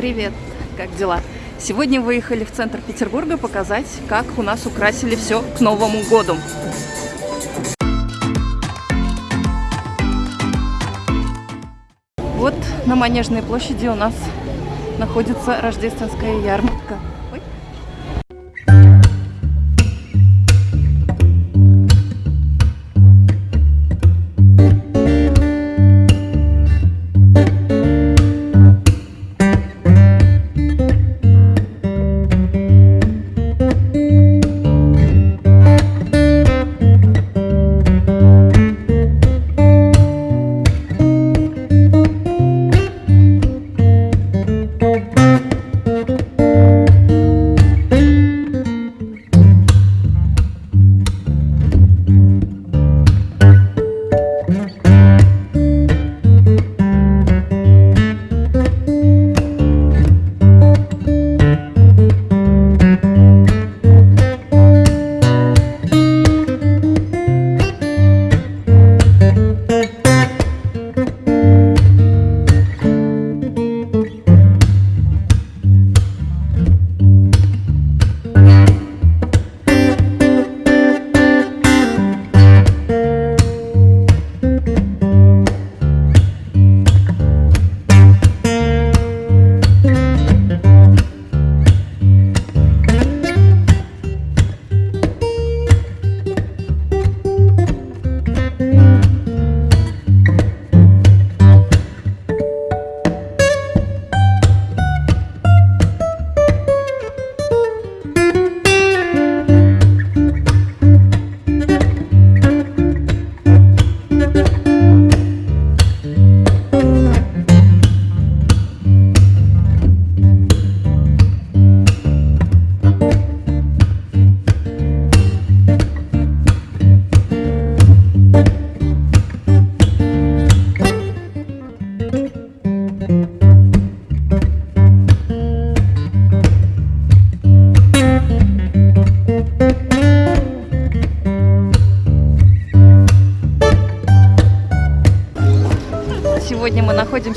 Привет, как дела? Сегодня выехали в центр Петербурга показать, как у нас украсили все к Новому году. Вот на Манежной площади у нас находится рождественская ярмарка.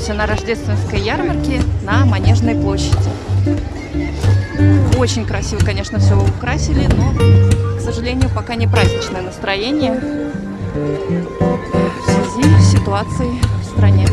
Находимся на рождественской ярмарке на Манежной площади. Очень красиво, конечно, все украсили, но, к сожалению, пока не праздничное настроение в связи с ситуацией в стране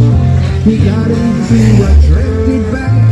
We got into a drifted back,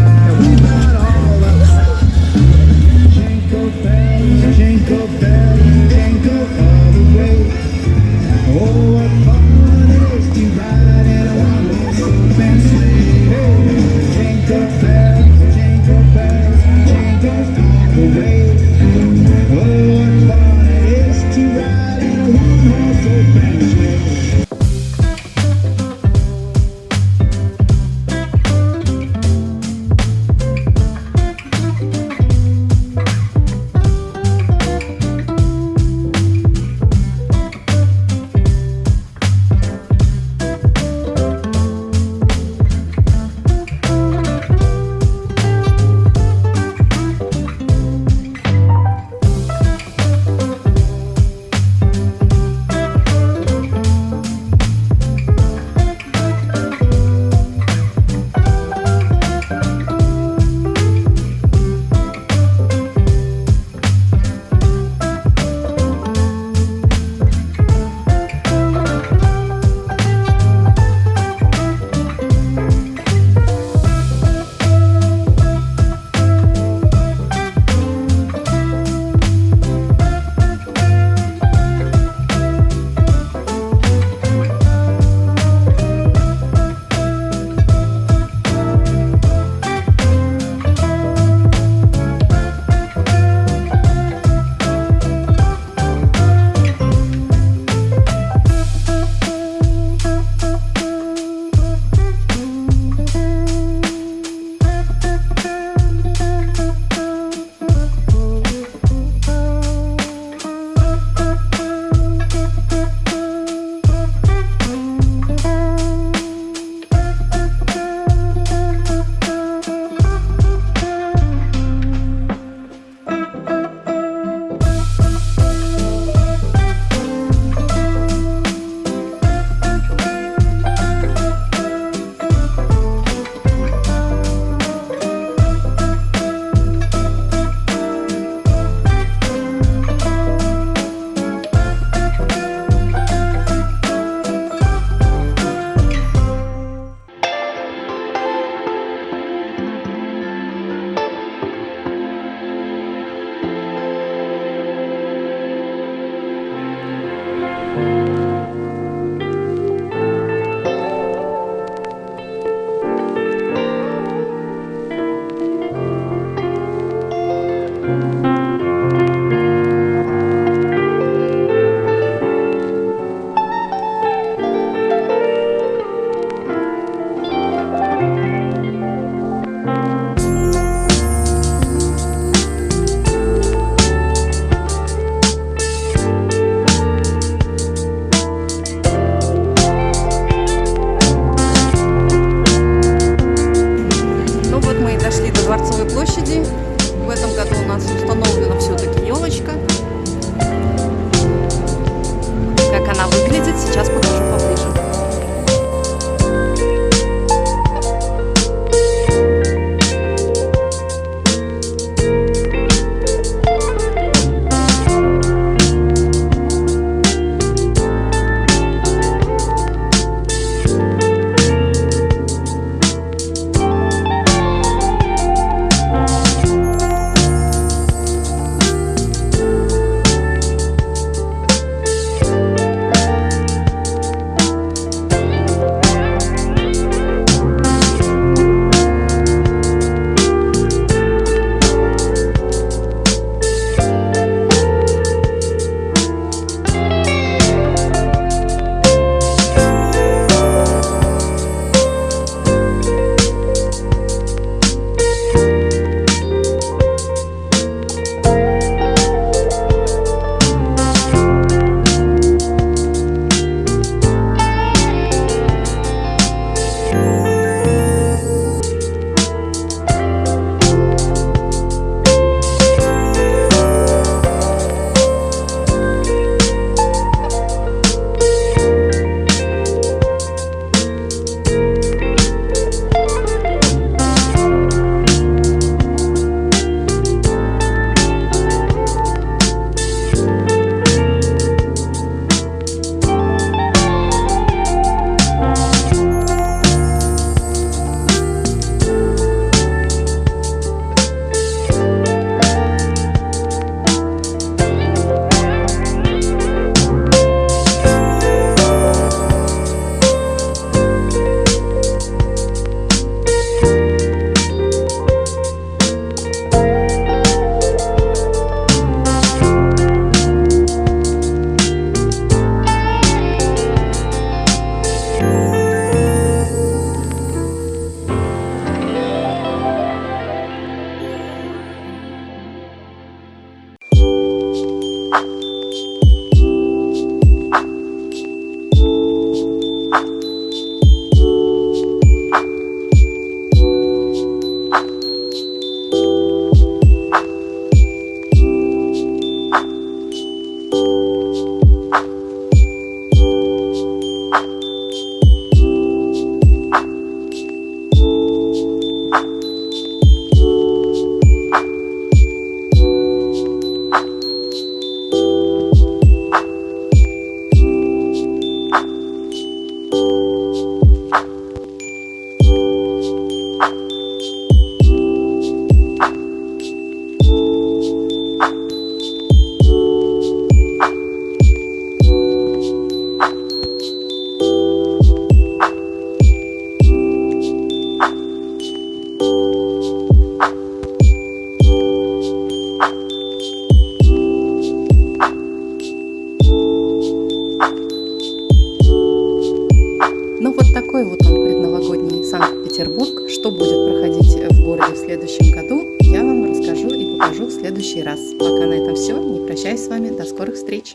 следующем году, я вам расскажу и покажу в следующий раз. Пока на этом все. Не прощаюсь с вами. До скорых встреч.